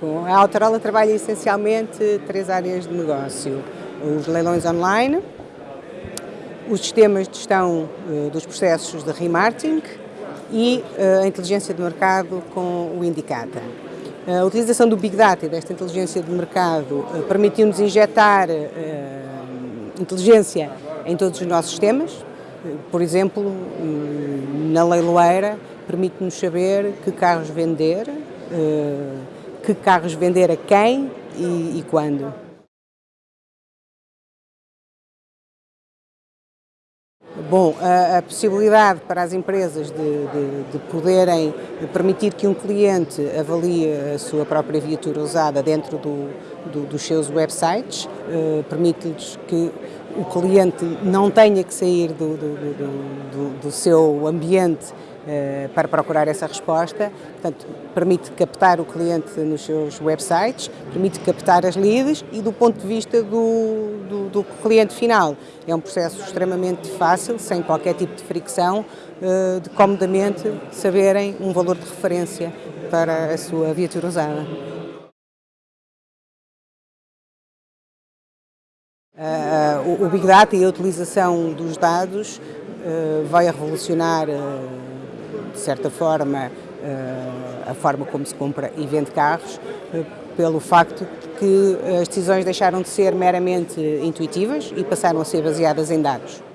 A Autorola trabalha essencialmente três áreas de negócio. Os leilões online, os sistemas de gestão uh, dos processos de remarketing e uh, a inteligência de mercado com o Indicata. A utilização do Big Data e desta inteligência de mercado uh, permitiu-nos injetar inteligência em todos os nossos sistemas. Por exemplo, hum, na leiloeira, permite-nos saber que carros vender, que carros vender a quem e, e quando. Bom, a, a, possibilidade para as empresas de, de, de, poderem permitir que um cliente avalie a sua própria viatura usada dentro do, do, dos seus websites, uh, permite-lhes que o cliente não tenha que sair do, do seu ambiente para procurar essa resposta, portanto, permite captar o cliente nos seus websites, permite captar as leads e do ponto de vista do, do cliente final é um processo extremamente fácil, sem qualquer tipo de fricção, uh, de comodamente saberem um valor de referência para a sua viatura usada. Uh, o Big Data e a utilização dos dados vai revolucionar, de certa forma, a forma como se compra e vende carros, pelo facto que as decisões deixaram de ser meramente intuitivas e passaram a ser baseadas em dados.